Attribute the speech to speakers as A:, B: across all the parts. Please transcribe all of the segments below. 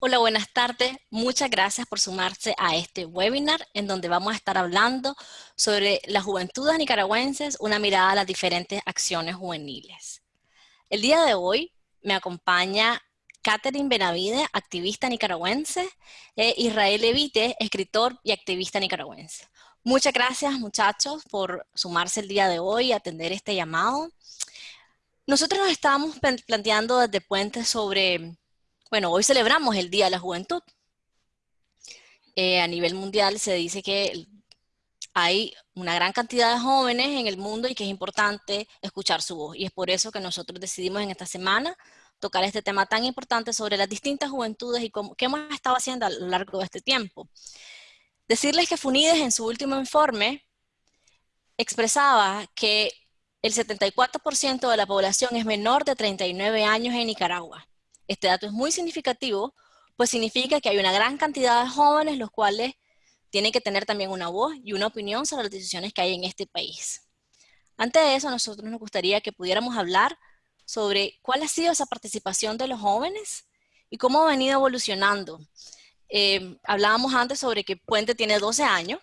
A: Hola, buenas tardes. Muchas gracias por sumarse a este webinar en donde vamos a estar hablando sobre las juventudes nicaragüenses, una mirada a las diferentes acciones juveniles. El día de hoy me acompaña Catherine Benavide, activista nicaragüense, e Israel Evite, escritor y activista nicaragüense. Muchas gracias muchachos por sumarse el día de hoy y atender este llamado. Nosotros nos estábamos planteando desde Puente sobre bueno, hoy celebramos el Día de la Juventud. Eh, a nivel mundial se dice que hay una gran cantidad de jóvenes en el mundo y que es importante escuchar su voz. Y es por eso que nosotros decidimos en esta semana tocar este tema tan importante sobre las distintas juventudes y cómo, qué hemos estado haciendo a lo largo de este tiempo. Decirles que FUNIDES en su último informe expresaba que el 74% de la población es menor de 39 años en Nicaragua. Este dato es muy significativo, pues significa que hay una gran cantidad de jóvenes los cuales tienen que tener también una voz y una opinión sobre las decisiones que hay en este país. Antes de eso, a nosotros nos gustaría que pudiéramos hablar sobre cuál ha sido esa participación de los jóvenes y cómo ha venido evolucionando. Eh, hablábamos antes sobre que Puente tiene 12 años,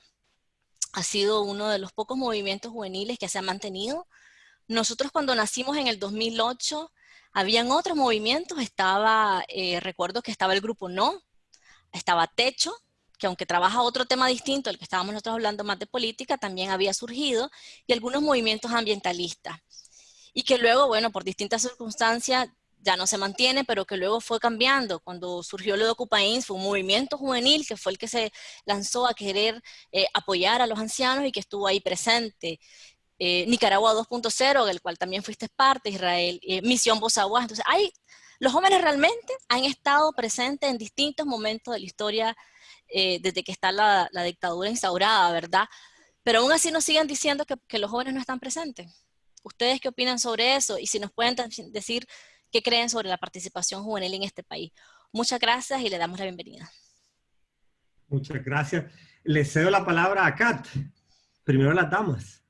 A: ha sido uno de los pocos movimientos juveniles que se ha mantenido. Nosotros cuando nacimos en el 2008 habían otros movimientos, estaba, eh, recuerdo que estaba el grupo No, estaba Techo, que aunque trabaja otro tema distinto al que estábamos nosotros hablando más de política, también había surgido, y algunos movimientos ambientalistas. Y que luego, bueno, por distintas circunstancias ya no se mantiene, pero que luego fue cambiando. Cuando surgió lo de Ocupains, fue un movimiento juvenil que fue el que se lanzó a querer eh, apoyar a los ancianos y que estuvo ahí presente. Eh, Nicaragua 2.0, del cual también fuiste parte, Israel, eh, Misión Voz Entonces, hay, los jóvenes realmente han estado presentes en distintos momentos de la historia eh, desde que está la, dictadura instaurada, ¿verdad? Pero aún así nos siguen diciendo que, que, los jóvenes no están presentes. ¿Ustedes qué opinan sobre eso? Y si nos pueden decir qué creen sobre la participación juvenil en este país. Muchas gracias y le damos la bienvenida.
B: Muchas gracias. Le cedo la palabra a Kat. Primero las damas.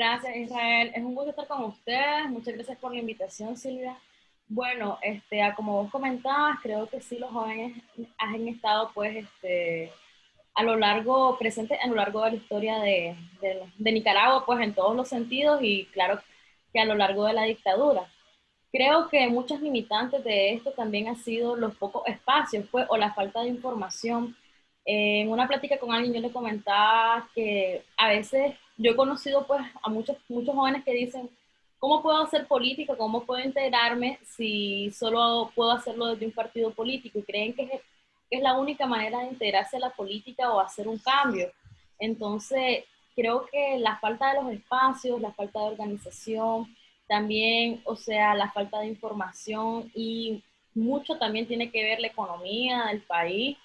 C: Gracias, Israel. Es un gusto estar con ustedes. Muchas gracias por la invitación, Silvia. Bueno, este, como vos comentabas, creo que sí, los jóvenes han estado, pues, este, a lo largo, presentes a lo largo de la historia de, de, Nicaragua, pues, en todos los sentidos y claro que a lo largo de la dictadura. Creo que muchas limitantes de esto también han sido los pocos espacios, pues, o la falta de información. en una plática con alguien yo le comentaba que a veces yo he conocido pues a muchos, muchos jóvenes que dicen, ¿cómo puedo hacer política? ¿Cómo puedo integrarme si solo puedo hacerlo desde un partido político? Y creen que es, la única manera de integrarse a la política o hacer un cambio. Entonces, creo que la falta de los espacios, la falta de organización, también, o sea, la falta de información y mucho también tiene que ver la economía del país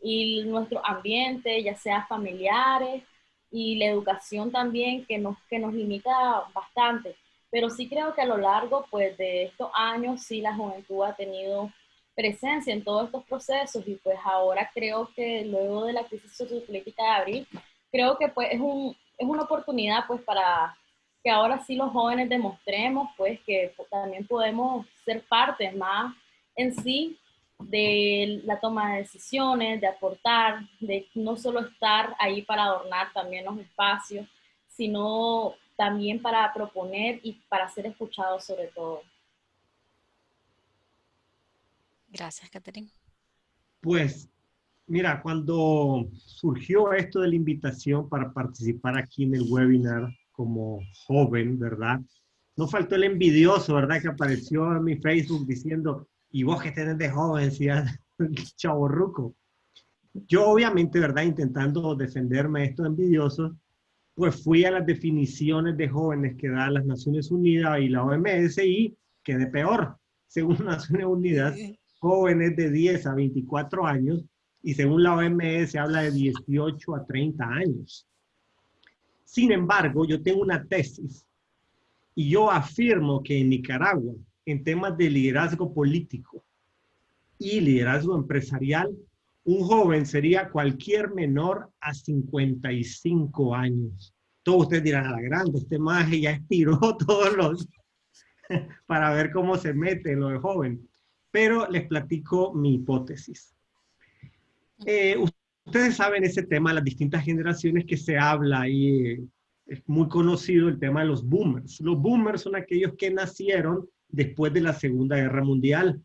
C: y nuestro ambiente, ya sea familiares y la educación también que nos, que nos limita bastante. Pero sí creo que a lo largo pues, de estos años sí la juventud ha tenido presencia en todos estos procesos y pues ahora creo que luego de la crisis sociopolítica de abril, creo que pues es, un, es una oportunidad pues para que ahora sí los jóvenes demostremos pues que también podemos ser parte más en sí de la toma de decisiones, de aportar, de no solo estar ahí para adornar también los espacios, sino también para proponer y para ser escuchados sobre todo.
A: Gracias, Catherine.
B: Pues, mira, cuando surgió esto de la invitación para participar aquí en el webinar como joven, ¿verdad? No faltó el envidioso, ¿verdad? Que apareció en mi Facebook diciendo, y vos que tenés de joven, decía chavo ruco. Yo obviamente, ¿verdad? Intentando defenderme de estos envidiosos, pues fui a las definiciones de jóvenes que dan las Naciones Unidas y la OMS y quedé peor. Según Naciones Unidas, jóvenes de 10 a 24 años y según la OMS se habla de 18 a 30 años. Sin embargo, yo tengo una tesis y yo afirmo que en Nicaragua en temas de liderazgo político y liderazgo empresarial, un joven sería cualquier menor a 55 años. Todos ustedes dirán, a la grande, este maje ya estiró todos los, para ver cómo se mete lo de joven. pero les platico mi hipótesis. Eh, ustedes saben ese tema, las distintas generaciones que se habla y es muy conocido el tema de los boomers. Los boomers son aquellos que nacieron después de la Segunda Guerra Mundial.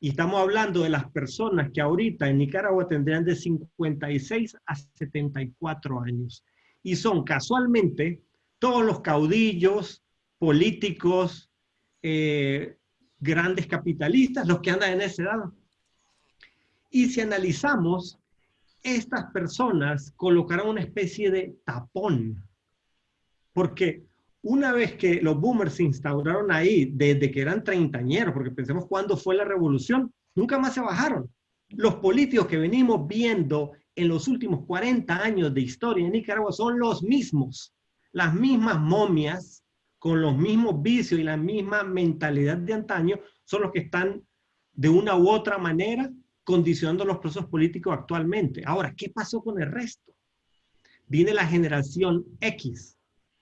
B: Y estamos hablando de las personas que ahorita en Nicaragua tendrían de 56 a 74 años. Y son casualmente todos los caudillos, políticos, eh, grandes capitalistas, los que andan en esa edad. Y si analizamos, estas personas colocarán una especie de tapón, porque una vez que los boomers se instauraron ahí, desde que eran treintañeros, porque pensemos cuándo fue la revolución, nunca más se bajaron. Los políticos que venimos viendo en los últimos 40 años de historia en Nicaragua son los mismos, las mismas momias, con los mismos vicios y la misma mentalidad de antaño, son los que están de una u otra manera condicionando los procesos políticos actualmente. Ahora, ¿qué pasó con el resto? Viene la generación X,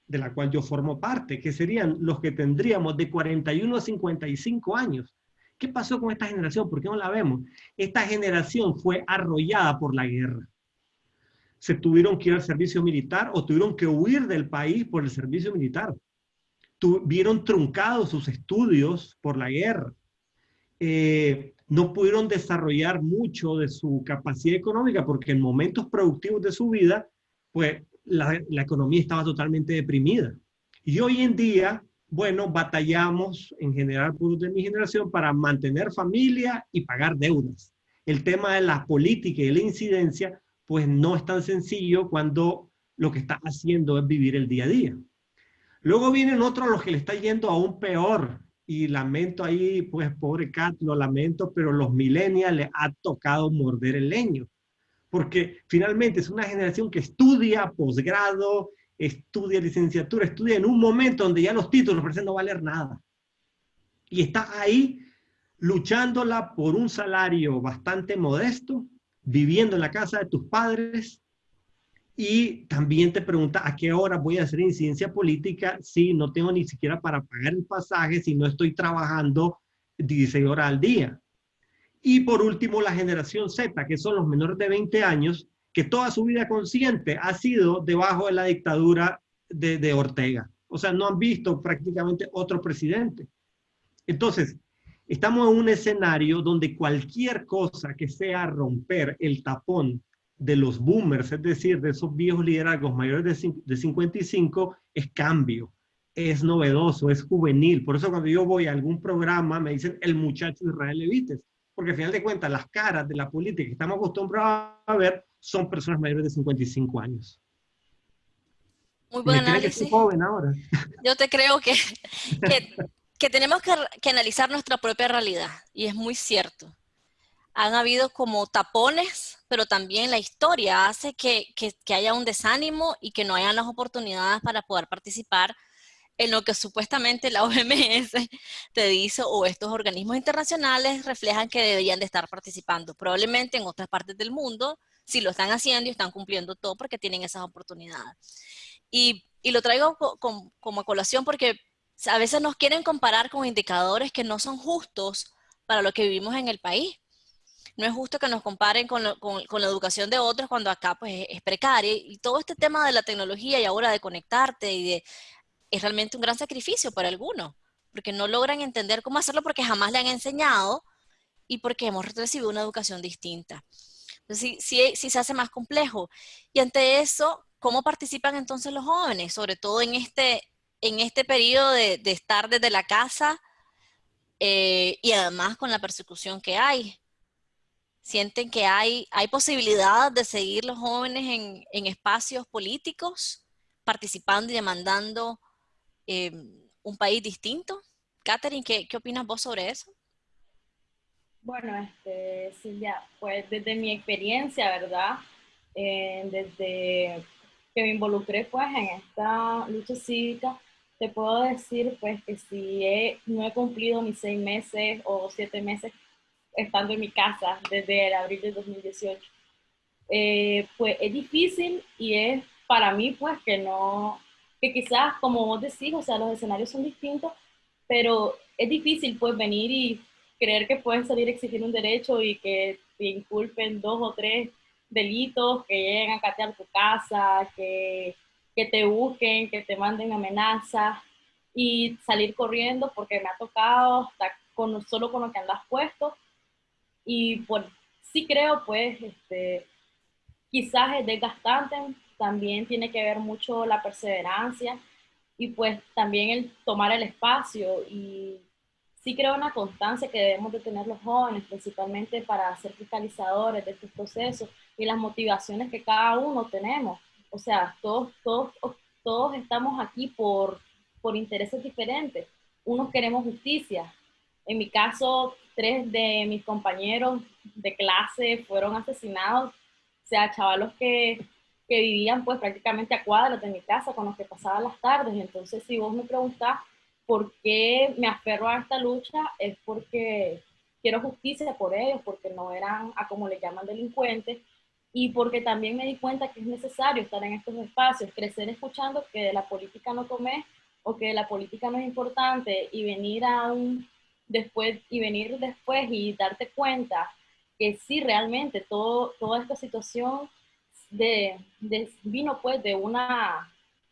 B: de la cual yo formo parte, que serían los que tendríamos de 41 a 55 años. ¿Qué pasó con esta generación? ¿Por qué no la vemos? Esta generación fue arrollada por la guerra. Se tuvieron que ir al servicio militar o tuvieron que huir del país por el servicio militar tuvieron truncados sus estudios por la guerra. Eh, no pudieron desarrollar mucho de su capacidad económica porque en momentos productivos de su vida, pues la, economía estaba totalmente deprimida. Y hoy en día, bueno, batallamos en general, por de mi generación, para mantener familia y pagar deudas. El tema de la política y la incidencia, pues no es tan sencillo cuando lo que está haciendo es vivir el día a día. Luego vienen otros los que le está yendo aún peor. Y lamento ahí, pues pobre Cat, lo lamento, pero los millennials le ha tocado morder el leño. Porque finalmente es una generación que estudia posgrado, estudia licenciatura, estudia en un momento donde ya los títulos parecen no valer nada. Y está ahí luchándola por un salario bastante modesto, viviendo en la casa de tus padres, y también te pregunta a qué hora voy a hacer incidencia política si no tengo ni siquiera para pagar el pasaje, si no estoy trabajando 16 horas al día. Y por último, la generación Z, que son los menores de 20 años, que toda su vida consciente ha sido debajo de la dictadura de, de Ortega. O sea, no han visto prácticamente otro presidente. Entonces, estamos en un escenario donde cualquier cosa que sea romper el tapón de los boomers, es decir, de esos viejos liderazgos mayores de, 55, es cambio, es novedoso, es juvenil. Por eso cuando yo voy a algún programa me dicen el muchacho Israel Levites, porque al final de cuentas las caras de la política que estamos acostumbrados a ver son personas mayores de 55 años.
A: Muy buen análisis. joven ahora. Yo te creo que, que, tenemos que, que analizar nuestra propia realidad y es muy cierto han habido como tapones, pero también la historia hace que, haya un desánimo y que no hayan las oportunidades para poder participar en lo que supuestamente la OMS te dice o estos organismos internacionales reflejan que deberían de estar participando. Probablemente en otras partes del mundo sí lo están haciendo y están cumpliendo todo porque tienen esas oportunidades. Y, lo traigo como a colación porque a veces nos quieren comparar con indicadores que no son justos para lo que vivimos en el país no es justo que nos comparen con, la educación de otros cuando acá pues es precaria. Y todo este tema de la tecnología y ahora de conectarte y de, es realmente un gran sacrificio para algunos, porque no logran entender cómo hacerlo porque jamás le han enseñado y porque hemos recibido una educación distinta. Entonces sí, se hace más complejo. Y ante eso, ¿cómo participan entonces los jóvenes? Sobre todo en este, en este periodo de, estar desde la casa eh, y además con la persecución que hay sienten que hay, hay posibilidad de seguir los jóvenes en, espacios políticos, participando y demandando em, un país distinto. Catherine, ¿qué, ¿qué, opinas vos sobre eso?
C: Bueno, este, Silvia, pues desde mi experiencia, ¿verdad? Eh, desde que me involucré pues en esta lucha cívica, te puedo decir pues que si no he cumplido ni seis meses o siete meses estando en mi casa desde el abril de 2018. Eh, pues es difícil y es para mí pues que no, que quizás como vos decís, o sea, los escenarios son distintos, pero es difícil pues venir y creer que puedes salir a exigir un derecho y que te inculpen dos o tres delitos, que lleguen a catear tu casa, que, que te busquen, que te manden amenazas y salir corriendo porque me ha tocado estar con, solo con lo que andas puesto. Y pues sí creo, pues, este, quizás es desgastante, también tiene que ver mucho la perseverancia y pues también el tomar el espacio y sí creo una constancia que debemos de tener los jóvenes, principalmente para ser fiscalizadores de estos procesos y las motivaciones que cada uno tenemos. O sea, todos, todos, todos estamos aquí por, por intereses diferentes. Unos queremos justicia. En mi caso, tres de mis compañeros de clase fueron asesinados. O sea, chavalos que, que vivían pues prácticamente a cuadras de mi casa con los que pasaba las tardes. Entonces, si vos me preguntás por qué me aferro a esta lucha, es porque quiero justicia por ellos, porque no eran a como le llaman delincuentes, y porque también me di cuenta que es necesario estar en estos espacios, crecer escuchando que de la política no comes o que la política no es importante y venir a un después y venir después y darte cuenta que sí realmente todo, toda esta situación de, vino pues de una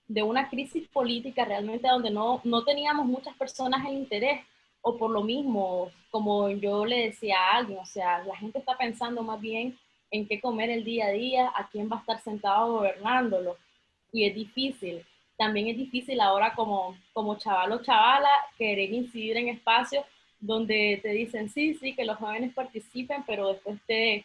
C: de una crisis política realmente donde no, no teníamos muchas personas el interés o por lo mismo, como yo le decía a alguien, o sea, la gente está pensando más bien en qué comer el día a día, a quién va a estar sentado gobernándolo. Y es difícil. También es difícil ahora como, como chaval o chavala querer incidir en espacios donde te dicen, sí, sí, que los jóvenes participen, pero después te,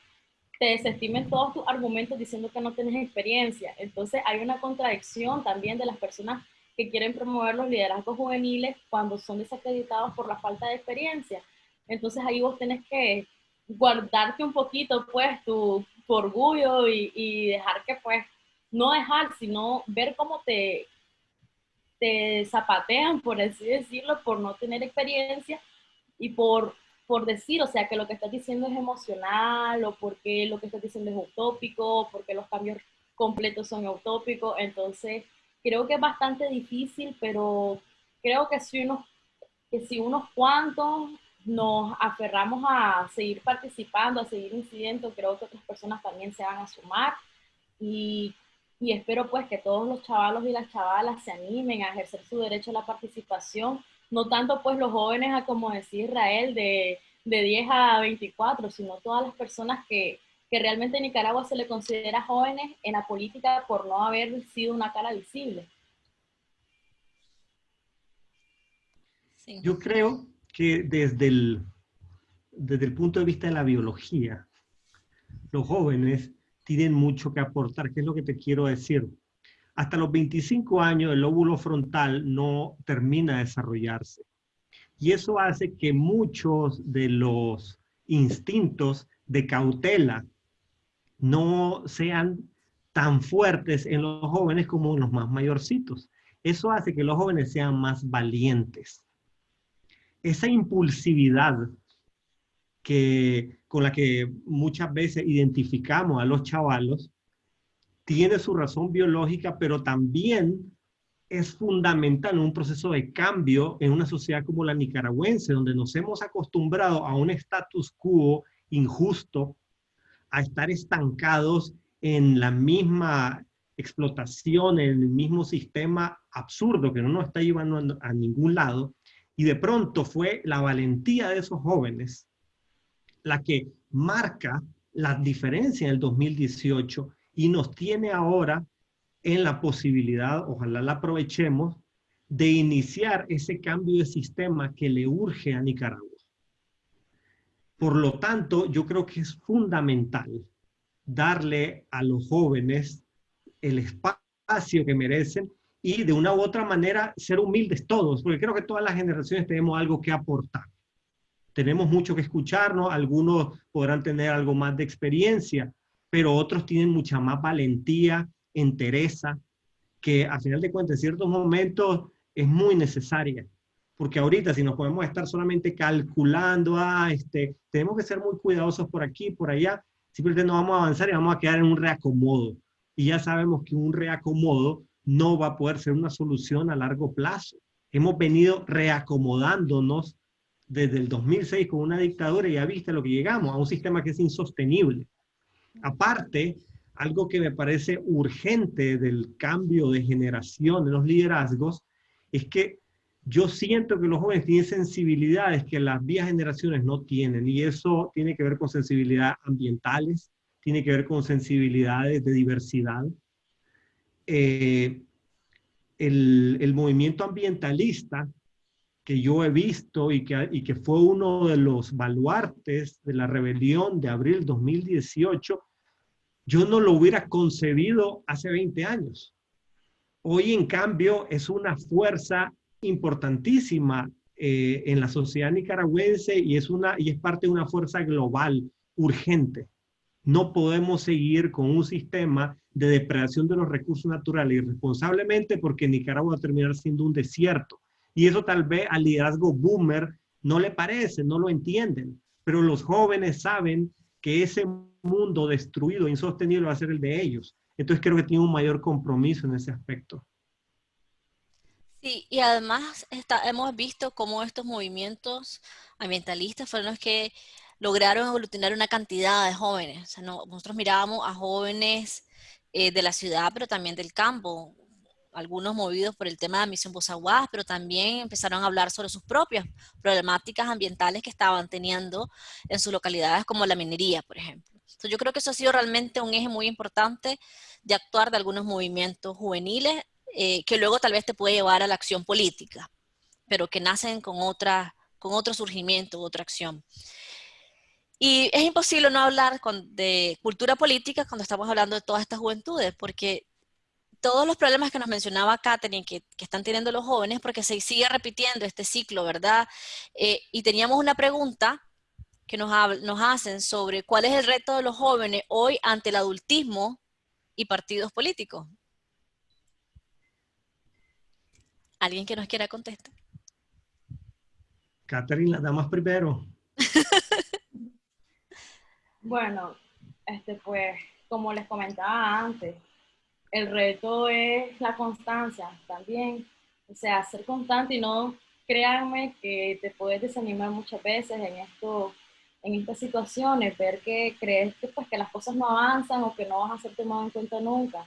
C: te desestimen todos tus argumentos diciendo que no tienes experiencia. Entonces hay una contradicción también de las personas que quieren promover los liderazgos juveniles cuando son desacreditados por la falta de experiencia. Entonces ahí vos tenés que guardarte un poquito, pues, tu, orgullo y, dejar que, pues, no dejar, sino ver cómo te, te zapatean, por así decirlo, por no tener experiencia y por, por decir, o sea, que lo que estás diciendo es emocional o porque lo que estás diciendo es utópico, porque los cambios completos son utópicos. Entonces, creo que es bastante difícil, pero creo que si unos, que si unos cuantos nos aferramos a seguir participando, a seguir incidiendo, creo que otras personas también se van a sumar y, y, espero pues que todos los chavalos y las chavalas se animen a ejercer su derecho a la participación, no tanto pues los jóvenes a como decía Israel de, de 10 a 24, sino todas las personas que, que realmente en Nicaragua se le considera jóvenes en la política por no haber sido una cara visible.
B: Yo creo que desde el, desde el punto de vista de la biología, los jóvenes tienen mucho que aportar. ¿Qué es lo que te quiero decir? Hasta los 25 años el lóbulo frontal no termina de desarrollarse. Y eso hace que muchos de los instintos de cautela no sean tan fuertes en los jóvenes como en los más mayorcitos. Eso hace que los jóvenes sean más valientes esa impulsividad que, con la que muchas veces identificamos a los chavalos, tiene su razón biológica, pero también es fundamental en un proceso de cambio en una sociedad como la nicaragüense, donde nos hemos acostumbrado a un status quo injusto, a estar estancados en la misma explotación, en el mismo sistema absurdo que no nos está llevando a ningún lado, y de pronto fue la valentía de esos jóvenes la que marca la diferencia en el 2018 y nos tiene ahora en la posibilidad, ojalá la aprovechemos, de iniciar ese cambio de sistema que le urge a Nicaragua. Por lo tanto, yo creo que es fundamental darle a los jóvenes el espacio que merecen y de una u otra manera ser humildes todos, porque creo que todas las generaciones tenemos algo que aportar. Tenemos mucho que escucharnos, algunos podrán tener algo más de experiencia, pero otros tienen mucha más valentía, entereza, que a final de cuentas en ciertos momentos es muy necesaria. Porque ahorita si nos podemos estar solamente calculando, ah, este, tenemos que ser muy cuidadosos por aquí, por allá, simplemente no vamos a avanzar y vamos a quedar en un reacomodo. Y ya sabemos que un reacomodo no va a poder ser una solución a largo plazo. Hemos venido reacomodándonos desde el 2006 con una dictadura y ya viste lo que llegamos, a un sistema que es insostenible. Aparte, algo que me parece urgente del cambio de generación de los liderazgos es que yo siento que los jóvenes tienen sensibilidades que las viejas generaciones no tienen y eso tiene que ver con sensibilidades ambientales, tiene que ver con sensibilidades de diversidad. Eh, el, movimiento ambientalista que yo he visto y que, y que fue uno de los baluartes de la rebelión de abril 2018, yo no lo hubiera concebido hace 20 años. Hoy, en cambio, es una fuerza importantísima eh, en la sociedad nicaragüense y es, una, y es parte de una fuerza global urgente. No podemos seguir con un sistema de depredación de los recursos naturales irresponsablemente porque Nicaragua va a terminar siendo un desierto. Y eso tal vez al liderazgo boomer no le parece, no lo entienden, pero los jóvenes saben que ese mundo destruido, insostenible, va a ser el de ellos. Entonces creo que tiene un mayor compromiso en ese aspecto.
A: Sí, y además está, hemos visto cómo estos movimientos ambientalistas fueron los que lograron aglutinar una cantidad de jóvenes. nosotros mirábamos a jóvenes eh, de la ciudad, pero también del campo, algunos movidos por el tema de emisión Bozaguas, pero también empezaron a hablar sobre sus propias problemáticas ambientales que estaban teniendo en sus localidades, como la minería, por ejemplo. Entonces, yo creo que eso ha sido realmente un eje muy importante de actuar de algunos movimientos juveniles eh, que luego tal vez te puede llevar a la acción política, pero que nacen con, otra, con otro surgimiento, otra acción. Y es imposible no hablar de cultura política cuando estamos hablando de todas estas juventudes, porque todos los problemas que nos mencionaba Katherine, que, que están teniendo los jóvenes, porque se sigue repitiendo este ciclo, ¿verdad? Eh, y teníamos una pregunta que nos, nos hacen sobre cuál es el reto de los jóvenes hoy ante el adultismo y partidos políticos. ¿Alguien que nos quiera contestar?
B: Catherine, la damas primero.
C: bueno, este, pues, como les comentaba antes, el reto es la constancia también. O sea, ser constante y no, créanme que te puedes desanimar muchas veces en esto, en estas situaciones, ver que crees que, pues, que las cosas no avanzan o que no vas a ser tomado en cuenta nunca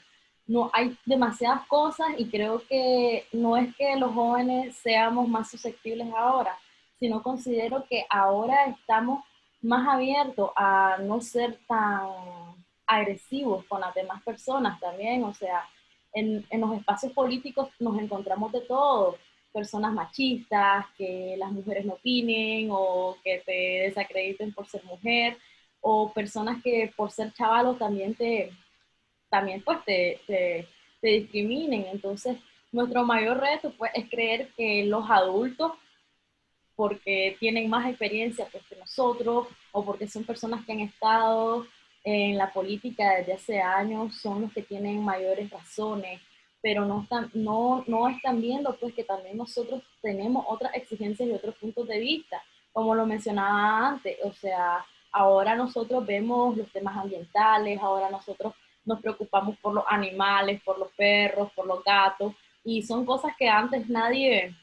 C: no hay demasiadas cosas y creo que no es que los jóvenes seamos más susceptibles ahora, sino considero que ahora estamos más abiertos a no ser tan agresivos con las demás personas también, o sea, en, en los espacios políticos nos encontramos de todo, personas machistas, que las mujeres no opinen o que te desacrediten por ser mujer, o personas que por ser chavalos también te, también pues te, te, discriminen. Entonces, nuestro mayor reto pues es creer que los adultos, porque tienen más experiencia pues, que nosotros o porque son personas que han estado en la política desde hace años, son los que tienen mayores razones, pero no están, no, no están viendo pues que también nosotros tenemos otras exigencias y otros puntos de vista, como lo mencionaba antes, o sea, ahora nosotros vemos los temas ambientales, ahora nosotros nos preocupamos por los animales, por los perros, por los gatos, y son cosas que antes nadie,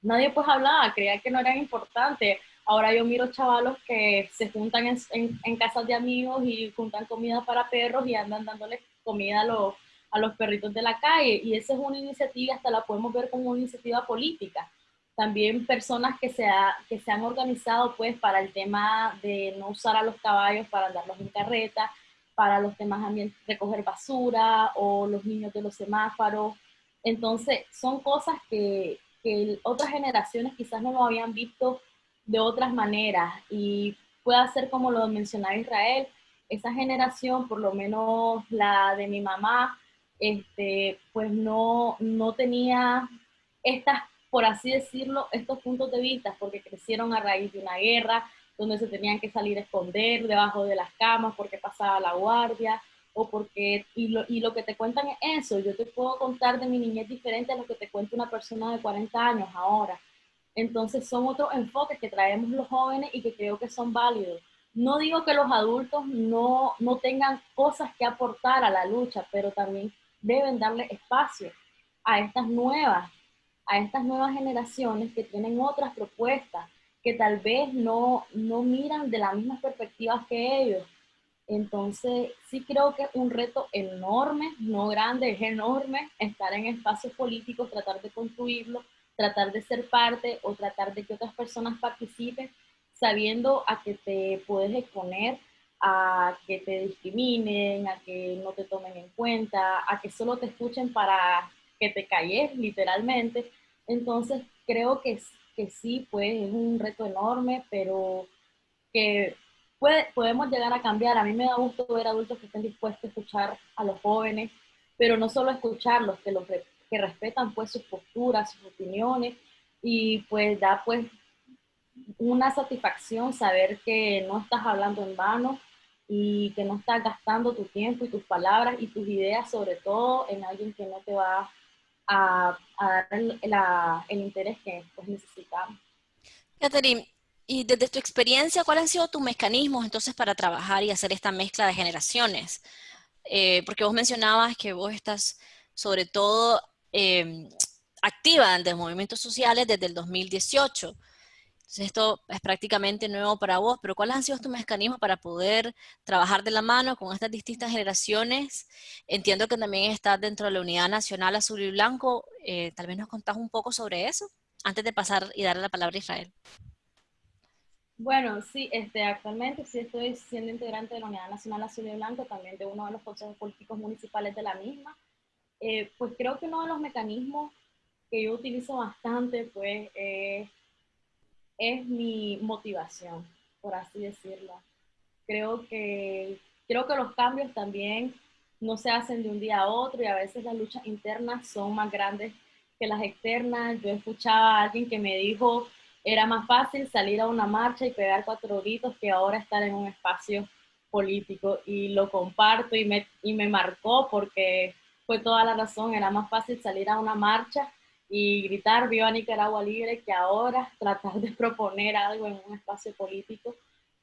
C: nadie pues hablaba, creía que no eran importantes. Ahora yo miro chavalos que se juntan en, en, casas de amigos y juntan comida para perros y andan dándoles comida a los, a los perritos de la calle. Y esa es una iniciativa, hasta la podemos ver como una iniciativa política. También personas que se, que se han organizado pues para el tema de no usar a los caballos para andarlos en carreta, para los temas ambientales, recoger basura o los niños de los semáforos. Entonces, son cosas que, que otras generaciones quizás no lo habían visto de otras maneras y puede ser como lo mencionaba Israel, esa generación, por lo menos la de mi mamá, este, pues no, no tenía estas, por así decirlo, estos puntos de vista, porque crecieron a raíz de una guerra, donde se tenían que salir a esconder debajo de las camas porque pasaba la guardia o porque, y lo, y lo que te cuentan es eso, yo te puedo contar de mi niñez diferente a lo que te cuenta una persona de 40 años ahora. Entonces son otros enfoques que traemos los jóvenes y que creo que son válidos. No digo que los adultos no, no tengan cosas que aportar a la lucha, pero también deben darle espacio a estas nuevas, a estas nuevas generaciones que tienen otras propuestas, que tal vez no, no miran de las mismas perspectivas que ellos. Entonces, sí creo que es un reto enorme, no grande, es enorme, estar en espacios políticos, tratar de construirlo, tratar de ser parte o tratar de que otras personas participen, sabiendo a que te puedes exponer a que te discriminen, a que no te tomen en cuenta, a que solo te escuchen para que te calles, literalmente. Entonces, creo que, que sí, pues es un reto enorme, pero que puede, podemos llegar a cambiar. A mí me da gusto ver adultos que estén dispuestos a escuchar a los jóvenes, pero no solo escucharlos, que, los, que respetan pues sus posturas, sus opiniones, y pues da pues una satisfacción saber que no estás hablando en vano, y que no estás gastando tu tiempo y tus palabras y tus ideas, sobre todo en alguien que no te va a, dar el, el, interés que pues, necesitamos.
A: Catherine, y desde tu experiencia, ¿cuáles han sido tus mecanismos entonces para trabajar y hacer esta mezcla de generaciones? Eh, porque vos mencionabas que vos estás sobre todo eh, activa los movimientos sociales desde el 2018 esto es prácticamente nuevo para vos, pero ¿cuáles han sido tus mecanismos para poder trabajar de la mano con estas distintas generaciones? Entiendo que también estás dentro de la Unidad Nacional Azul y Blanco. Eh, tal vez nos contás un poco sobre eso antes de pasar y darle la palabra a Israel.
C: Bueno, sí, este, actualmente sí estoy siendo integrante de la Unidad Nacional Azul y Blanco, también de uno de los consejos políticos municipales de la misma. Eh, pues creo que uno de los mecanismos que yo utilizo bastante, pues, es es mi motivación, por así decirlo. Creo que, creo que los cambios también no se hacen de un día a otro y a veces las luchas internas son más grandes que las externas. Yo escuchaba a alguien que me dijo, era más fácil salir a una marcha y pegar cuatro gritos que ahora estar en un espacio político y lo comparto y me, y me marcó porque fue toda la razón, era más fácil salir a una marcha y gritar viva Nicaragua libre que ahora tratar de proponer algo en un espacio político.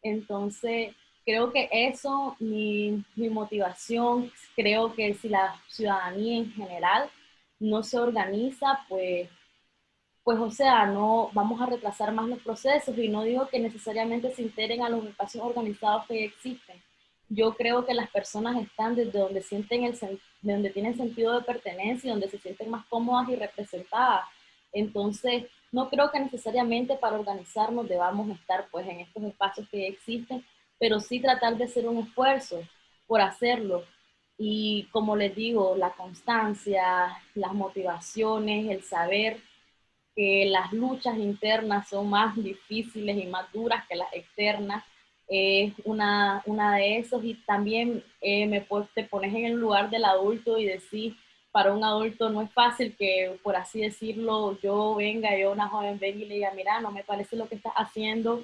C: Entonces, creo que eso, mi, motivación, creo que si la ciudadanía en general no se organiza, pues, pues o sea, no vamos a retrasar más los procesos y no digo que necesariamente se integren a los espacios organizados que existen. Yo creo que las personas están desde donde sienten el, de donde tienen sentido de pertenencia, donde se sienten más cómodas y representadas. Entonces, no creo que necesariamente para organizarnos debamos estar pues en estos espacios que existen, pero sí tratar de hacer un esfuerzo por hacerlo. Y como les digo, la constancia, las motivaciones, el saber que las luchas internas son más difíciles y más duras que las externas, es una, una de esos y también eh, me, te pones en el lugar del adulto y decís, para un adulto no es fácil que, por así decirlo, yo venga, yo una joven venga y le diga, mira, no me parece lo que estás haciendo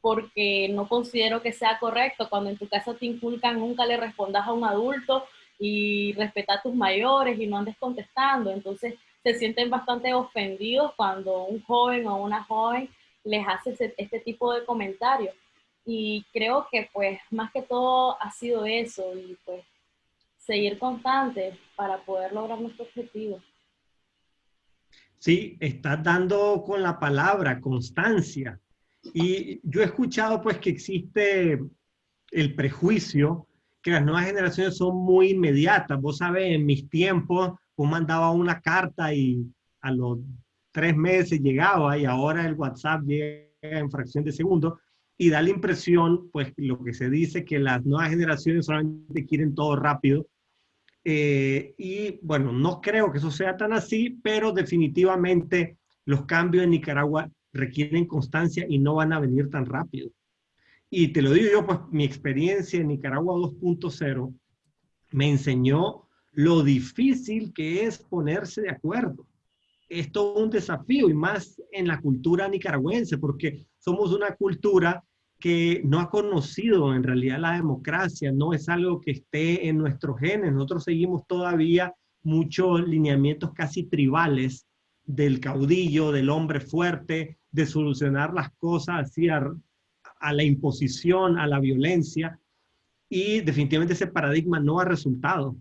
C: porque no considero que sea correcto. Cuando en tu casa te inculcan, nunca le respondas a un adulto y respeta a tus mayores y no andes contestando. Entonces se sienten bastante ofendidos cuando un joven o una joven les hace este tipo de comentarios. Y creo que pues más que todo ha sido eso y pues seguir constante para poder lograr nuestro objetivo.
B: Sí, estás dando con la palabra constancia. Y yo he escuchado pues que existe el prejuicio que las nuevas generaciones son muy inmediatas. Vos sabés, en mis tiempos, vos mandaba una carta y a los tres meses llegaba y ahora el WhatsApp llega en fracción de segundo y da la impresión, pues lo que se dice, que las nuevas generaciones solamente quieren todo rápido. Eh, y bueno, no creo que eso sea tan así, pero definitivamente los cambios en Nicaragua requieren constancia y no van a venir tan rápido. Y te lo digo yo, pues mi experiencia en Nicaragua 2.0 me enseñó lo difícil que es ponerse de acuerdo. Es un desafío y más en la cultura nicaragüense, porque somos una cultura que no ha conocido en realidad la democracia, no es algo que esté en nuestros genes. Nosotros seguimos todavía muchos lineamientos casi tribales del caudillo, del hombre fuerte, de solucionar las cosas así a, la imposición, a la violencia. Y definitivamente ese paradigma no ha resultado.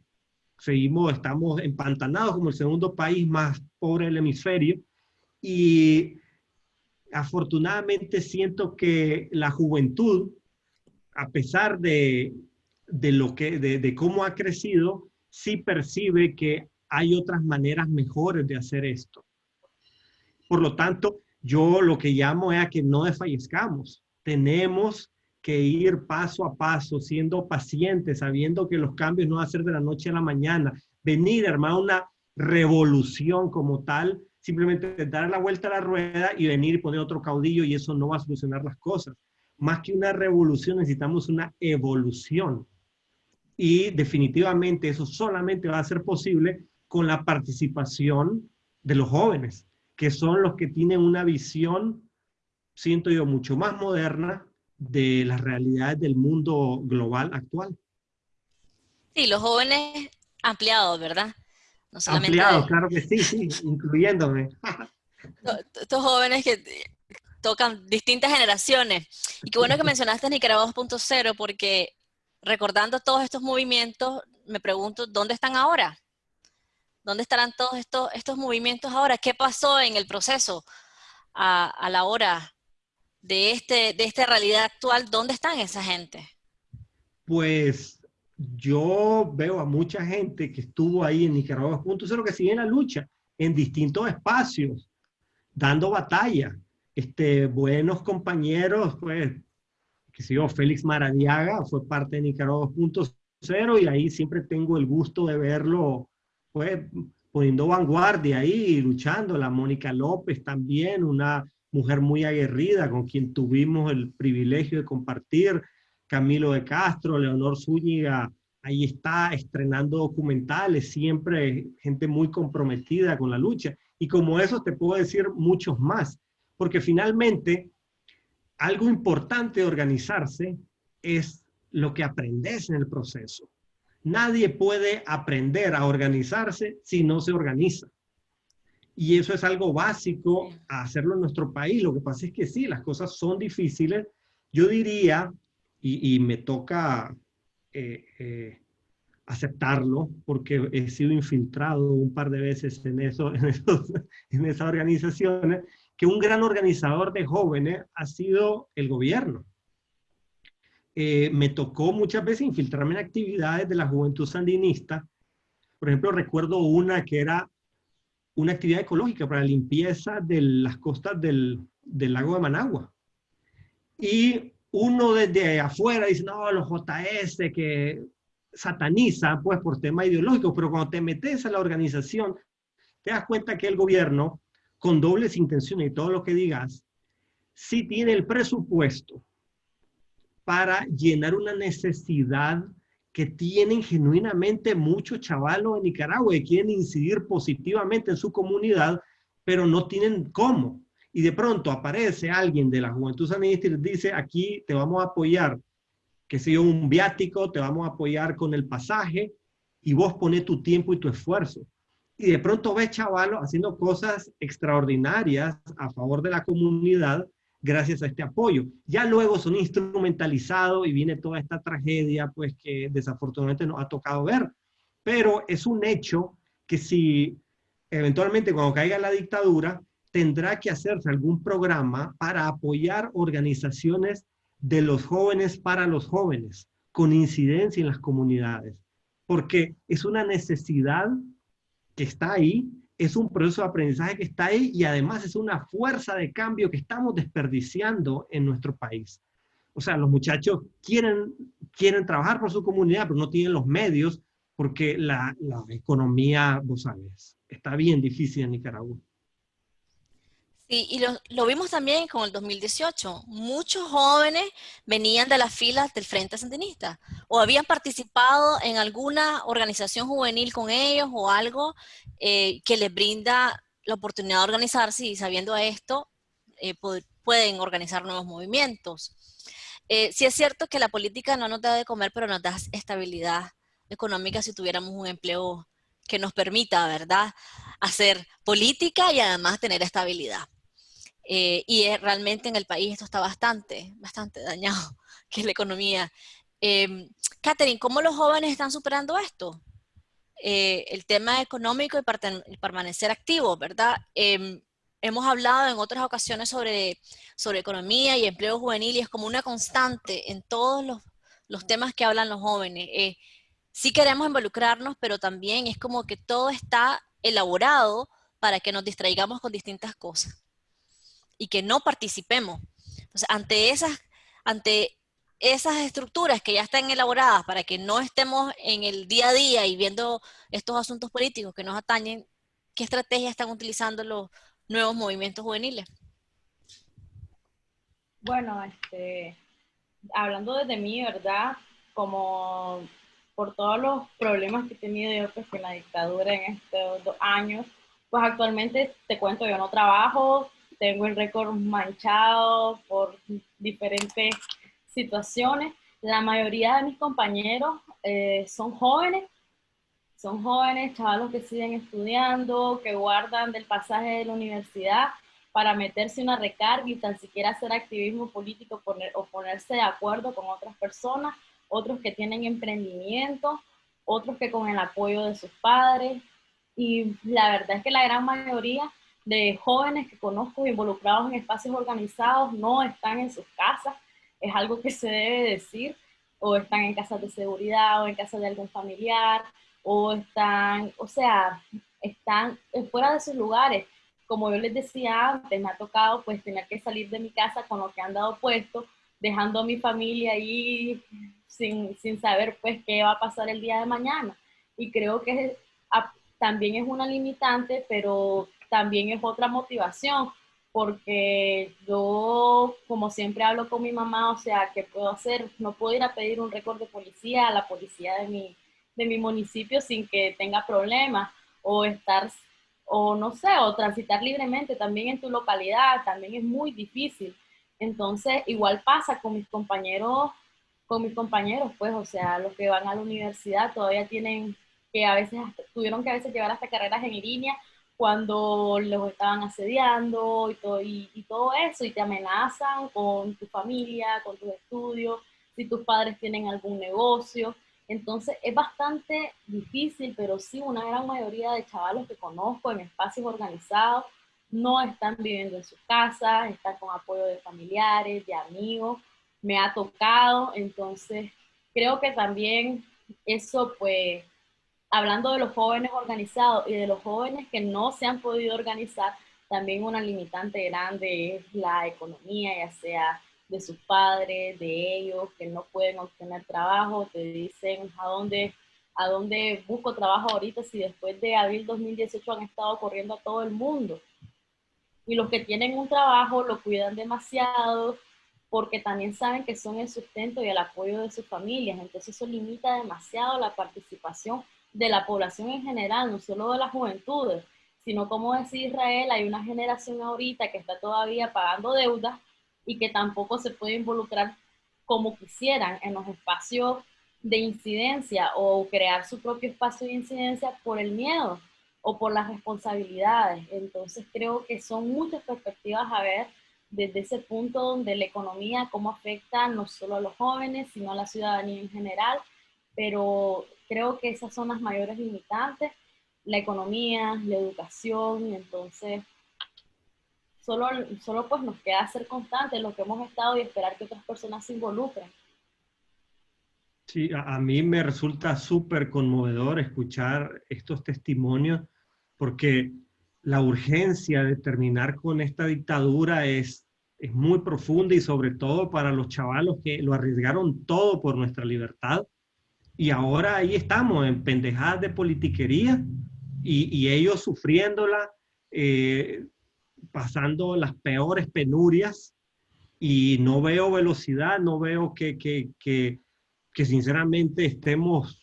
B: Seguimos, estamos empantanados como el segundo país más pobre del hemisferio. Y afortunadamente siento que la juventud, a pesar de, lo que, de, cómo ha crecido, sí percibe que hay otras maneras mejores de hacer esto. Por lo tanto, yo lo que llamo es a que no desfallezcamos. Tenemos que ir paso a paso, siendo pacientes, sabiendo que los cambios no van a ser de la noche a la mañana. Venir, hermano, una revolución como tal, simplemente dar la vuelta a la rueda y venir y poner otro caudillo y eso no va a solucionar las cosas. Más que una revolución necesitamos una evolución. Y definitivamente eso solamente va a ser posible con la participación de los jóvenes, que son los que tienen una visión, siento yo, mucho más moderna de las realidades del mundo global actual.
A: Sí, los jóvenes ampliados, ¿verdad?
B: No ampliados, claro que sí, sí, incluyéndome.
A: Estos jóvenes que tocan distintas generaciones. Y qué bueno que mencionaste Nicaragua 2.0 porque recordando todos estos movimientos, me pregunto, ¿dónde están ahora? ¿Dónde estarán todos estos, estos movimientos ahora? ¿Qué pasó en el proceso a, a la hora de, este, de esta realidad actual? ¿Dónde están esa gente?
B: Pues yo veo a mucha gente que estuvo ahí en Nicaragua 2.0 que sigue en la lucha en distintos espacios, dando batalla. Este, buenos compañeros, pues, que yo, Félix Maradiaga fue parte de Nicaragua 2.0 y ahí siempre tengo el gusto de verlo, pues, poniendo vanguardia ahí, luchando. La Mónica López también, una mujer muy aguerrida con quien tuvimos el privilegio de compartir. Camilo de Castro, Leonor Zúñiga, ahí está estrenando documentales, siempre gente muy comprometida con la lucha. Y como eso te puedo decir muchos más, porque finalmente algo importante de organizarse es lo que aprendes en el proceso. Nadie puede aprender a organizarse si no se organiza. Y eso es algo básico a hacerlo en nuestro país. Lo que pasa es que sí, las cosas son difíciles. Yo diría, y, me toca eh, eh, aceptarlo, porque he sido infiltrado un par de veces en, eso, en, en esas organizaciones, que un gran organizador de jóvenes ha sido el gobierno. Eh, me tocó muchas veces infiltrarme en actividades de la juventud sandinista. Por ejemplo, recuerdo una que era una actividad ecológica para la limpieza de las costas del, del lago de Managua. Y uno desde afuera dice, no, los JS que sataniza, pues, por tema ideológico, pero cuando te metes a la organización, te das cuenta que el gobierno con dobles intenciones y todo lo que digas, sí tiene el presupuesto para llenar una necesidad que tienen genuinamente muchos chavalos en Nicaragua y quieren incidir positivamente en su comunidad, pero no tienen cómo. Y de pronto aparece alguien de la Juventud Sanista y les dice, aquí te vamos a apoyar, que sea un viático, te vamos a apoyar con el pasaje y vos pones tu tiempo y tu esfuerzo y de pronto ves chavalos haciendo cosas extraordinarias a favor de la comunidad gracias a este apoyo. Ya luego son instrumentalizados y viene toda esta tragedia, pues que desafortunadamente nos ha tocado ver. Pero es un hecho que si eventualmente cuando caiga la dictadura, tendrá que hacerse algún programa para apoyar organizaciones de los jóvenes para los jóvenes, con incidencia en las comunidades, porque es una necesidad que está ahí, es un proceso de aprendizaje que está ahí y además es una fuerza de cambio que estamos desperdiciando en nuestro país. O sea, los muchachos quieren, quieren trabajar por su comunidad, pero no tienen los medios porque la, la economía, vos sabes, está bien difícil en Nicaragua.
A: Sí, y lo, vimos también con el 2018. Muchos jóvenes venían de las filas del Frente Sandinista o habían participado en alguna organización juvenil con ellos o algo eh, que les brinda la oportunidad de organizarse y sabiendo esto eh, pueden organizar nuevos movimientos. Eh, sí es cierto que la política no nos da de comer, pero nos da estabilidad económica si tuviéramos un empleo que nos permita, ¿verdad?, hacer política y además tener estabilidad. Eh, y realmente en el país esto está bastante, bastante dañado, que es la economía. Eh, Catherine, ¿cómo los jóvenes están superando esto? Eh, el tema económico y, permanecer activos, ¿verdad? Em, hemos hablado en otras ocasiones sobre, sobre economía y empleo juvenil y es como una constante en todos los, los temas que hablan los jóvenes. Eh, sí queremos involucrarnos, pero también es como que todo está elaborado para que nos distraigamos con distintas cosas y que no participemos. Entonces, ante esas, ante esas estructuras que ya están elaboradas para que no estemos en el día a día y viendo estos asuntos políticos que nos atañen, ¿qué estrategias están utilizando los nuevos movimientos juveniles?
C: Bueno, este, hablando desde mí, ¿verdad? Como por todos los problemas que he tenido yo pues, con la dictadura en estos dos años, pues actualmente te cuento, yo no trabajo, tengo el récord manchado por diferentes situaciones. La mayoría de mis compañeros eh, son jóvenes, son jóvenes, chavalos que siguen estudiando, que guardan del pasaje de la universidad para meterse una recarga y tan siquiera hacer activismo político poner, o ponerse de acuerdo con otras personas, otros que tienen emprendimiento, otros que con el apoyo de sus padres. Y la verdad es que la gran mayoría de jóvenes que conozco involucrados en espacios organizados no están en sus casas, es algo que se debe decir, o están en casas de seguridad o en casa de algún familiar, o están, o sea, están fuera de sus lugares como yo les decía antes, me ha tocado pues tener que salir de mi casa con lo que han dado puesto, dejando a mi familia ahí sin, sin saber pues qué va a pasar el día de mañana. Y creo que también es una limitante, pero también es otra motivación, porque yo, como siempre hablo con mi mamá, o sea, ¿qué puedo hacer? No puedo ir a pedir un récord de policía a la policía de mi, de mi municipio sin que tenga problemas, o estar o no sé, o transitar libremente también en tu localidad, también es muy difícil. Entonces, igual pasa con mis compañeros, con mis compañeros, pues, o sea, los que van a la universidad todavía tienen que a veces, tuvieron que a veces llevar hasta carreras en línea cuando los estaban asediando y todo, y, todo eso, y te amenazan con tu familia, con tus estudios, si tus padres tienen algún negocio. Entonces es bastante difícil, pero sí una gran mayoría de chavalos que conozco en espacios organizados no están viviendo en sus casas, están con apoyo de familiares, de amigos. Me ha tocado, entonces creo que también eso pues, hablando de los jóvenes organizados y de los jóvenes que no se han podido organizar, también una limitante grande es la economía, ya sea de sus padres, de ellos, que no pueden obtener trabajo, te dicen a dónde, a dónde busco trabajo ahorita si después de abril 2018 han estado corriendo a todo el mundo. Y los que tienen un trabajo lo cuidan demasiado porque también saben que son el sustento y el apoyo de sus familias. Entonces eso limita demasiado la participación de la población en general, no solo de las juventudes, sino como decía Israel, hay una generación ahorita que está todavía pagando deudas y que tampoco se puede involucrar como quisieran en los espacios de incidencia o crear su propio espacio de incidencia por el miedo o por las responsabilidades. Entonces creo que son muchas perspectivas a ver desde ese punto donde la economía, cómo afecta no solo a los jóvenes, sino a la ciudadanía en general, pero creo que esas son las mayores limitantes, la economía, la educación, entonces Solo, solo pues nos queda ser constantes lo que hemos estado y esperar que otras personas se involucren.
B: Sí, a, mí me resulta súper conmovedor escuchar estos testimonios porque la urgencia de terminar con esta dictadura es, es muy profunda y sobre todo para los chavalos que lo arriesgaron todo por nuestra libertad. Y ahora ahí estamos en pendejadas de politiquería y, y ellos sufriéndola, eh, pasando las peores penurias y no veo velocidad, no veo que, que, que, que sinceramente estemos,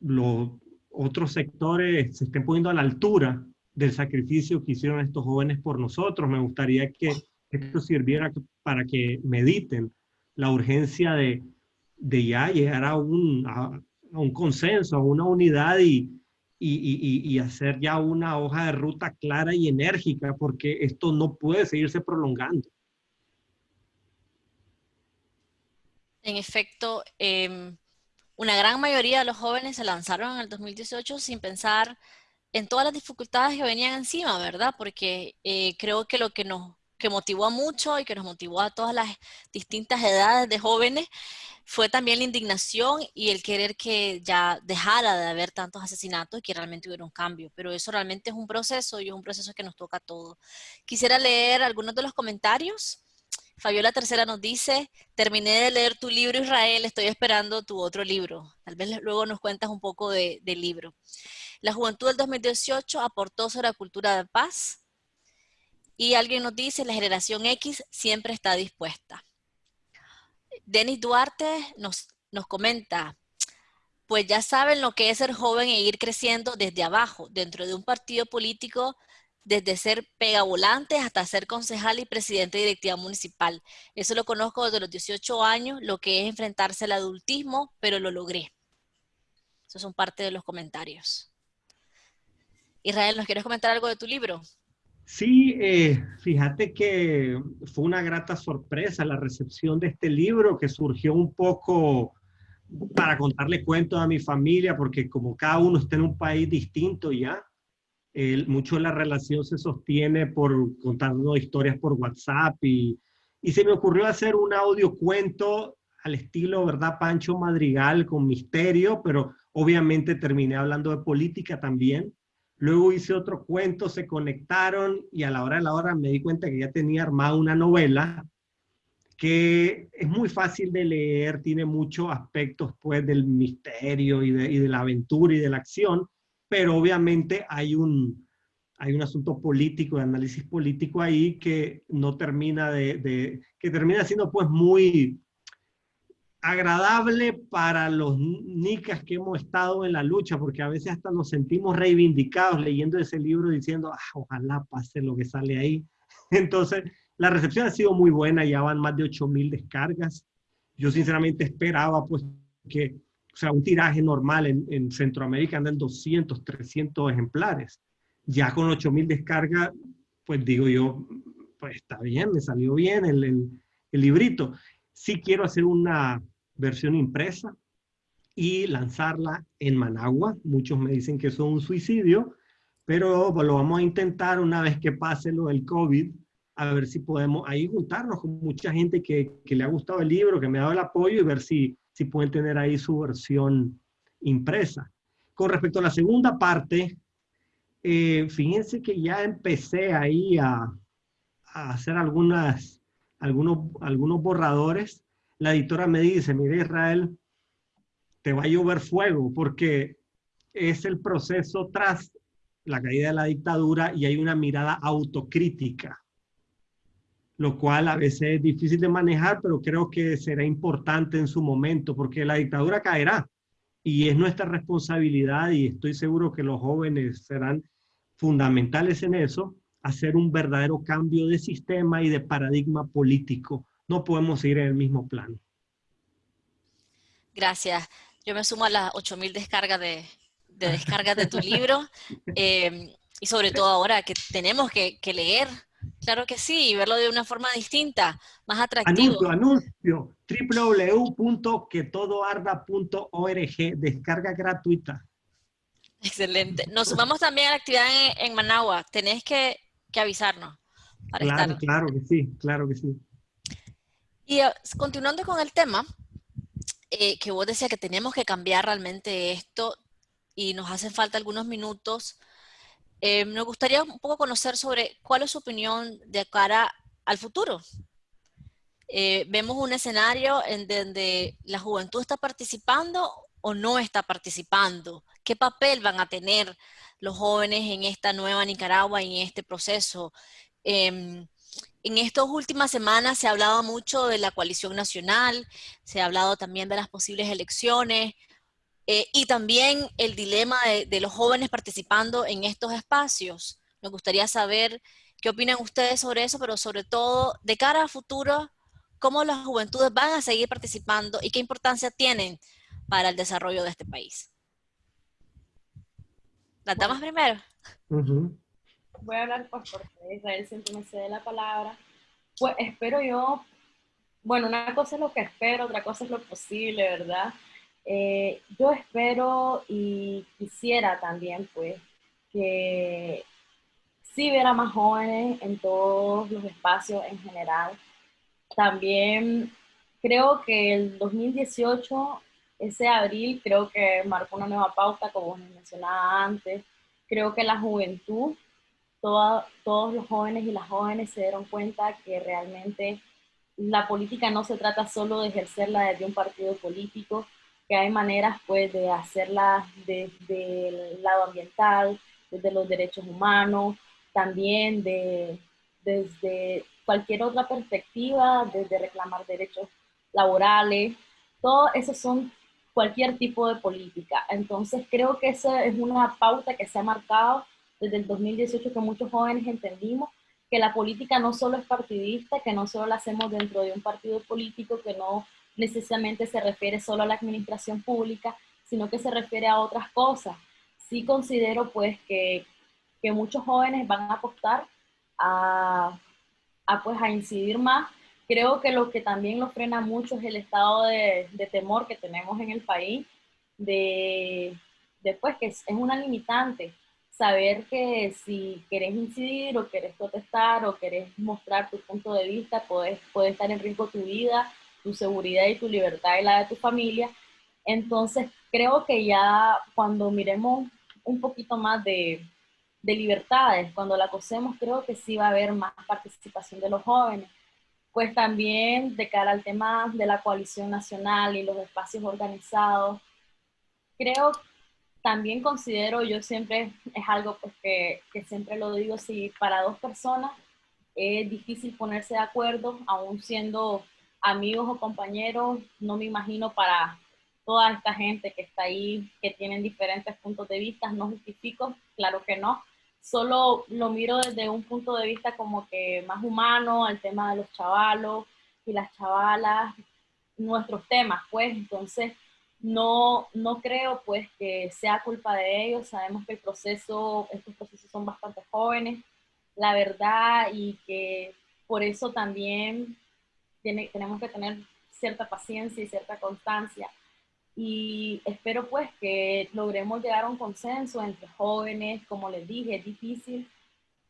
B: los otros sectores se estén poniendo a la altura del sacrificio que hicieron estos jóvenes por nosotros. Me gustaría que esto sirviera para que mediten la urgencia de, de ya llegar a un, a un consenso, a una unidad y, y, hacer ya una hoja de ruta clara y enérgica, porque esto no puede seguirse prolongando.
A: En efecto, em, una gran mayoría de los jóvenes se lanzaron en el 2018 sin pensar en todas las dificultades que venían encima, ¿verdad? Porque eh, creo que lo que nos que motivó a mucho y que nos motivó a todas las distintas edades de jóvenes fue también la indignación y el querer que ya dejara de haber tantos asesinatos y que realmente hubiera un cambio. Pero eso realmente es un proceso y es un proceso que nos toca a todos. Quisiera leer algunos de los comentarios. Fabiola Tercera nos dice, terminé de leer tu libro Israel, estoy esperando tu otro libro. Tal vez luego nos cuentas un poco del libro. La juventud del 2018 aportó sobre la cultura de paz. Y alguien nos dice, la generación X siempre está dispuesta. Denis Duarte nos, nos comenta, pues ya saben lo que es ser joven e ir creciendo desde abajo, dentro de un partido político, desde ser pegavolante hasta ser concejal y presidente de directiva municipal. Eso lo conozco desde los 18 años, lo que es enfrentarse al adultismo, pero lo logré. Esos son parte de los comentarios. Israel, ¿nos quieres comentar algo de tu libro?
B: Sí, eh, fíjate que fue una grata sorpresa la recepción de este libro que surgió un poco para contarle cuentos a mi familia, porque como cada uno está en un país distinto ya, mucho de la relación se sostiene por contarnos historias por WhatsApp y, y se me ocurrió hacer un audio cuento al estilo, ¿verdad? Pancho Madrigal con misterio, pero obviamente terminé hablando de política también. Luego hice otro cuento, se conectaron y a la hora de la hora me di cuenta que ya tenía armada una novela que es muy fácil de leer, tiene muchos aspectos pues del misterio y de, la aventura y de la acción, pero obviamente hay un, hay un asunto político, de análisis político ahí que no termina de, que termina siendo pues muy, agradable para los nicas que hemos estado en la lucha, porque a veces hasta nos sentimos reivindicados leyendo ese libro diciendo, ah, ojalá pase lo que sale ahí. Entonces, la recepción ha sido muy buena, ya van más de 8000 descargas. Yo sinceramente esperaba pues que, o sea, un tiraje normal en, en Centroamérica anda en 200, 300 ejemplares. Ya con 8000 descargas, pues digo yo, pues está bien, me salió bien el, el, el librito. Sí quiero hacer una, versión impresa y lanzarla en Managua. Muchos me dicen que eso es un suicidio, pero lo vamos a intentar una vez que pase lo del COVID, a ver si podemos ahí juntarnos con mucha gente que, que le ha gustado el libro, que me ha dado el apoyo y ver si, si pueden tener ahí su versión impresa. Con respecto a la segunda parte, eh, fíjense que ya empecé ahí a, a hacer algunas, algunos, algunos borradores la editora me dice, mire Israel, te va a llover fuego porque es el proceso tras la caída de la dictadura y hay una mirada autocrítica, lo cual a veces es difícil de manejar, pero creo que será importante en su momento porque la dictadura caerá y es nuestra responsabilidad y estoy seguro que los jóvenes serán fundamentales en eso, hacer un verdadero cambio de sistema y de paradigma político no podemos seguir en el mismo plano.
A: Gracias. Yo me sumo a las 8.000 descargas de, de descargas de tu libro em, y sobre todo ahora que tenemos que, leer, claro que sí, y verlo de una forma distinta, más atractivo.
B: Anuncio, anuncio, www.quetodoarda.org, descarga gratuita.
A: Excelente. Nos sumamos también a la actividad en, Managua, tenés que, avisarnos.
B: claro, claro que sí, claro que sí.
A: Y eh, continuando con el tema, eh, que vos decías que tenemos que cambiar realmente esto y nos hacen falta algunos minutos, eh, me gustaría un poco conocer sobre cuál es su opinión de cara al futuro. vemos un escenario en donde la juventud está participando o no está participando. ¿Qué papel van a tener los jóvenes en esta nueva Nicaragua y en este proceso? Em, en estas últimas semanas se ha hablado mucho de la coalición nacional, se ha hablado también de las posibles elecciones eh, y también el dilema de, los jóvenes participando en estos espacios. Me gustaría saber qué opinan ustedes sobre eso, pero sobre todo de cara a futuro, cómo las juventudes van a seguir participando y qué importancia tienen para el desarrollo de este país. ¿Las damas primero?
C: Voy a hablar pues porque Israel siempre me cede la palabra. Pues espero yo, bueno, una cosa es lo que espero, otra cosa es lo posible, ¿verdad? Eh, yo espero y quisiera también, pues, que sí ver a más jóvenes en todos los espacios en general. También creo que el 2018, ese abril, creo que marcó una nueva pauta, como mencionaba antes. Creo que la juventud, todos los jóvenes y las jóvenes se dieron cuenta que realmente la política no se trata solo de ejercerla desde un partido político, que hay maneras pues de hacerla desde el lado ambiental, desde los derechos humanos, también de, desde cualquier otra perspectiva, desde reclamar derechos laborales, todo eso son cualquier tipo de política. Entonces creo que esa es una pauta que se ha marcado desde el 2018 que muchos jóvenes entendimos que la política no solo es partidista, que no solo la hacemos dentro de un partido político, que no necesariamente se refiere solo a la administración pública, sino que se refiere a otras cosas. Sí considero pues que, que muchos jóvenes van a apostar a, a, pues, a incidir más. Creo que lo que también nos frena mucho es el estado de, de temor que tenemos en el país, de, de pues, que es, es una limitante saber que si querés incidir o querés protestar o querés mostrar tu punto de vista, puede, puede estar en riesgo tu vida, tu seguridad y tu libertad y la de tu familia. Entonces, creo que ya cuando miremos un poquito más de, de libertades, cuando la cosemos, creo que sí va a haber más participación de los jóvenes. Pues también de cara al tema de la coalición nacional y los espacios organizados, creo también considero, yo siempre, es algo pues que, que, siempre lo digo, si para dos personas es difícil ponerse de acuerdo, aún siendo amigos o compañeros, no me imagino para toda esta gente que está ahí, que tienen diferentes puntos de vista, no justifico, claro que no, solo lo miro desde un punto de vista como que más humano, al tema de los chavalos y las chavalas, nuestros temas, pues, entonces no, no creo pues que sea culpa de ellos, sabemos que el proceso, estos procesos son bastante jóvenes, la verdad, y que por eso también tiene, tenemos que tener cierta paciencia y cierta constancia. Y espero pues que logremos llegar a un consenso entre jóvenes, como les dije, es difícil,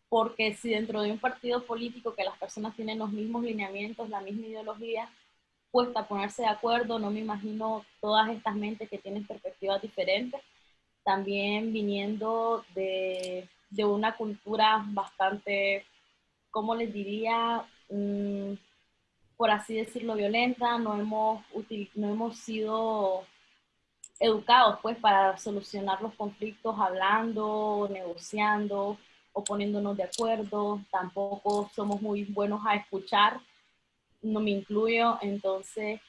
C: porque si dentro de un partido político que las personas tienen los mismos lineamientos, la misma ideología, a ponerse de acuerdo, no me imagino todas estas mentes que tienen perspectivas diferentes, también viniendo de, de una cultura bastante, ¿cómo les diría? Mm, por así decirlo, violenta, no hemos, no hemos sido educados pues para solucionar los conflictos hablando, negociando o poniéndonos de acuerdo, tampoco somos muy buenos a escuchar no me incluyo, entonces,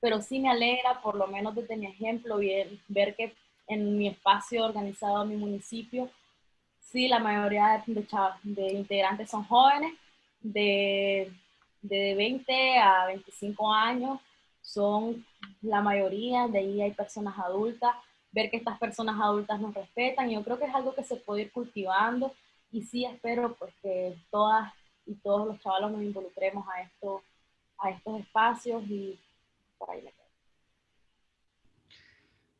C: pero sí me alegra, por lo menos desde mi ejemplo, ver, ver que en mi espacio organizado en mi municipio, sí, la mayoría de, de integrantes son jóvenes, de, de 20 a 25 años, son la mayoría, de ahí hay personas adultas, ver que estas personas adultas nos respetan, yo creo que es algo que se puede ir cultivando y sí espero pues que todas y todos los chavalos nos involucremos a esto a estos espacios y por ahí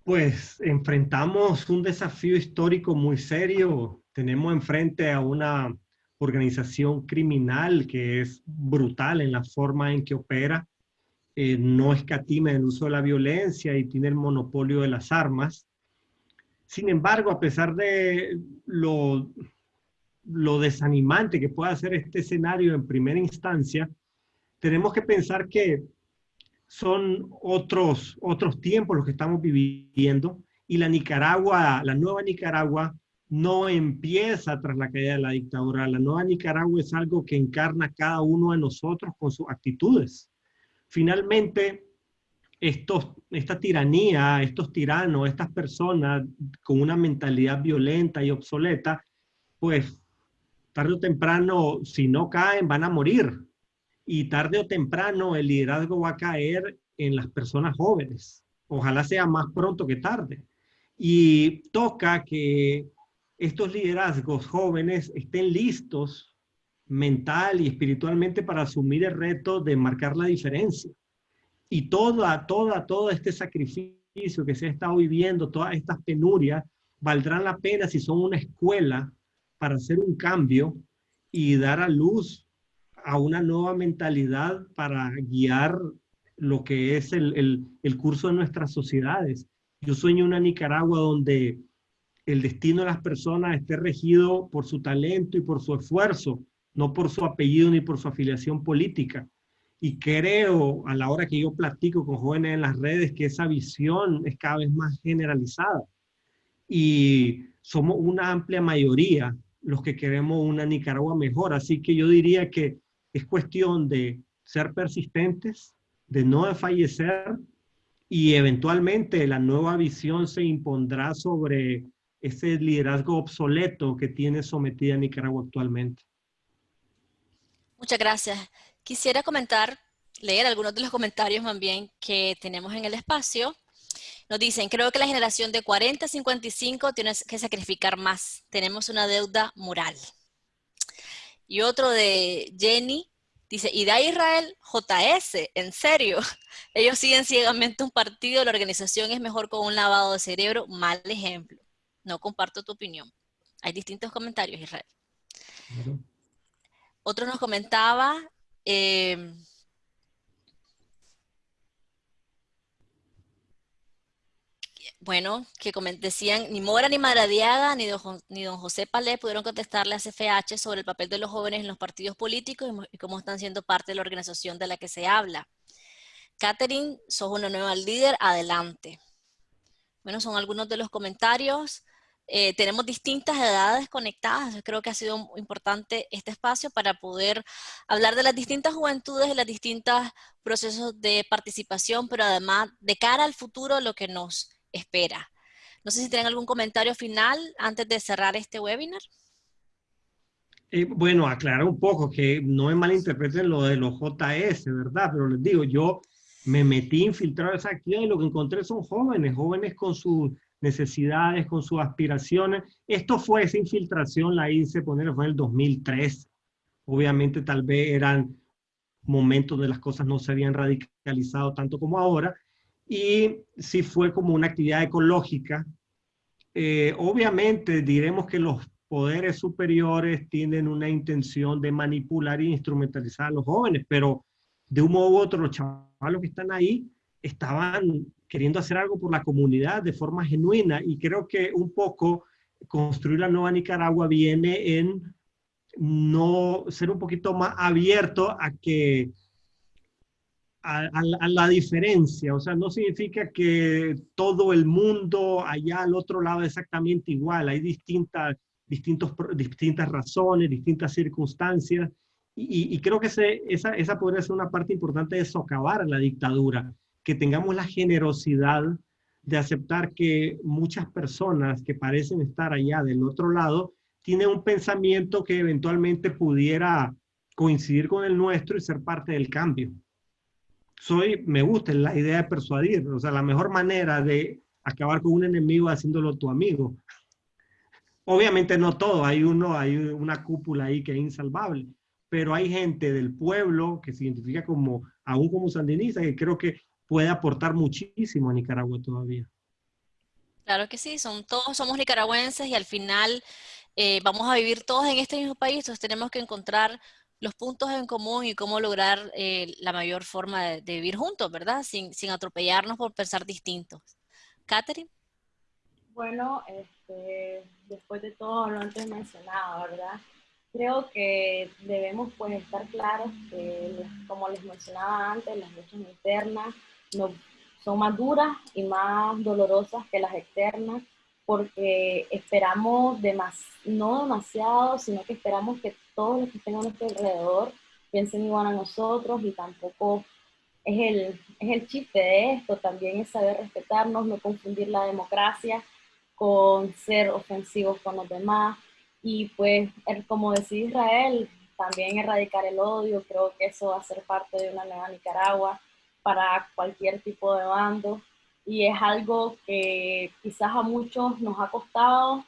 B: Pues enfrentamos un desafío histórico muy serio. Tenemos enfrente a una organización criminal que es brutal en la forma en que opera, eh, no escatima el uso de la violencia y tiene el monopolio de las armas. Sin embargo, a pesar de lo, lo desanimante que pueda ser este escenario en primera instancia, tenemos que pensar que son otros, otros tiempos los que estamos viviendo y la Nicaragua, la nueva Nicaragua, no empieza tras la caída de la dictadura. La nueva Nicaragua es algo que encarna cada uno de nosotros con sus actitudes. Finalmente, estos, esta tiranía, estos tiranos, estas personas con una mentalidad violenta y obsoleta, pues tarde o temprano, si no caen, van a morir y tarde o temprano el liderazgo va a caer en las personas jóvenes. Ojalá sea más pronto que tarde. Y toca que estos liderazgos jóvenes estén listos mental y espiritualmente para asumir el reto de marcar la diferencia. Y toda, toda, todo este sacrificio que se ha estado viviendo, todas estas penurias, valdrán la pena si son una escuela para hacer un cambio y dar a luz a una nueva mentalidad para guiar lo que es el, el curso de nuestras sociedades. Yo sueño una Nicaragua donde el destino de las personas esté regido por su talento y por su esfuerzo, no por su apellido ni por su afiliación política. Y creo, a la hora que yo platico con jóvenes en las redes, que esa visión es cada vez más generalizada. Y somos una amplia mayoría los que queremos una Nicaragua mejor. Así que yo diría que es cuestión de ser persistentes, de no fallecer y eventualmente la nueva visión se impondrá sobre ese liderazgo obsoleto que tiene sometida Nicaragua actualmente.
A: Muchas gracias. Quisiera comentar, leer algunos de los comentarios también que tenemos en el espacio. Nos dicen, creo que la generación de 40 a 55 tiene que sacrificar más. Tenemos una deuda moral. Y otro de Jenny, dice, y de Israel, JS, en serio. Ellos siguen ciegamente un partido, la organización es mejor con un lavado de cerebro, mal ejemplo. No comparto tu opinión. Hay distintos comentarios, Israel. Otro nos comentaba, eh, bueno, que decían, ni Mora, ni Maradiaga, ni don, ni don José Palé pudieron contestarle a CFH sobre el papel de los jóvenes en los partidos políticos y, cómo están siendo parte de la organización de la que se habla. Catherine, sos una nueva líder, adelante. Bueno, son algunos de los comentarios. Eh, tenemos distintas edades conectadas. Creo que ha sido importante este espacio para poder hablar de las distintas juventudes y los distintos procesos de participación, pero además de cara al futuro lo que nos espera. No sé si tienen algún comentario final antes de cerrar este webinar.
B: Eh, bueno, aclarar un poco que no me malinterpreten lo de los JS, ¿verdad? Pero les digo, yo me metí infiltrado esa actividad y lo que encontré son jóvenes, jóvenes con sus necesidades, con sus aspiraciones. Esto fue esa infiltración, la hice poner, fue en el 2003. Obviamente tal vez eran momentos de las cosas no se habían radicalizado tanto como ahora. Y sí fue como una actividad ecológica. Eh, obviamente diremos que los poderes superiores tienen una intención de manipular e instrumentalizar a los jóvenes, pero de un modo u otro los chavalos que están ahí estaban queriendo hacer algo por la comunidad de forma genuina y creo que un poco construir la nueva Nicaragua viene en no ser un poquito más abierto a que a, la diferencia, o sea, no significa que todo el mundo allá al otro lado es exactamente igual, hay distintas, distintos, distintas razones, distintas circunstancias, y, creo que esa, esa podría ser una parte importante de socavar la dictadura, que tengamos la generosidad de aceptar que muchas personas que parecen estar allá del otro lado tienen un pensamiento que eventualmente pudiera coincidir con el nuestro y ser parte del cambio. Soy, me gusta la idea de persuadir, o sea, la mejor manera de acabar con un enemigo haciéndolo tu amigo. Obviamente no todo, hay uno, hay una cúpula ahí que es insalvable, pero hay gente del pueblo que se identifica como, aún como sandinista, que creo que puede aportar muchísimo a Nicaragua todavía.
A: Claro que sí, son, todos somos nicaragüenses y al final eh, vamos a vivir todos en este mismo país, entonces tenemos que encontrar los puntos en común y cómo lograr eh, la mayor forma de, vivir juntos, ¿verdad? Sin, sin, atropellarnos por pensar distintos. Catherine.
C: Bueno, este, después de todo lo antes mencionado, ¿verdad? Creo que debemos pues estar claros que, como les mencionaba antes, las luchas internas no, son más duras y más dolorosas que las externas porque esperamos no demasiado, sino que esperamos que todos los que estén a nuestro alrededor piensen igual a nosotros y tampoco es el, es el chiste de esto, también es saber respetarnos, no confundir la democracia con ser ofensivos con los demás. Y pues como decía Israel, también erradicar el odio, creo que eso va a ser parte de una nueva Nicaragua para cualquier tipo de bando y es algo que quizás a muchos nos ha costado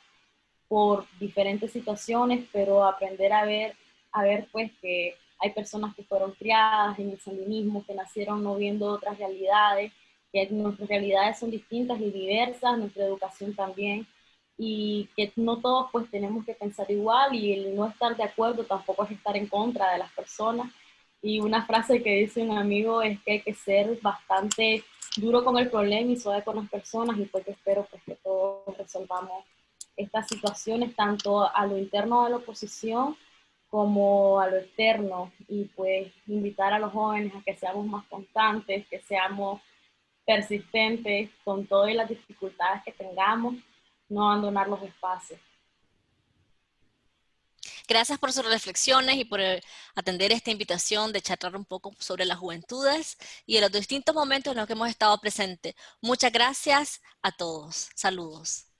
C: por diferentes situaciones, pero aprender a ver, a ver pues que hay personas que fueron criadas en el sandinismo, que nacieron no viendo otras realidades, que nuestras realidades son distintas y diversas, nuestra educación también, y que no todos pues tenemos que pensar igual y el no estar de acuerdo tampoco es estar en contra de las personas. Y una frase que dice un amigo es que hay que ser bastante duro con el problema y suave con las personas y pues espero pues que todos resolvamos estas situaciones tanto a lo interno de la oposición como a lo externo y pues invitar a los jóvenes a que seamos más constantes, que seamos persistentes con todas las dificultades que tengamos, no abandonar los espacios.
A: Gracias por sus reflexiones y por eh, atender esta invitación de charlar un poco sobre las juventudes y de los distintos momentos en los que hemos estado presentes. Muchas gracias a todos. Saludos.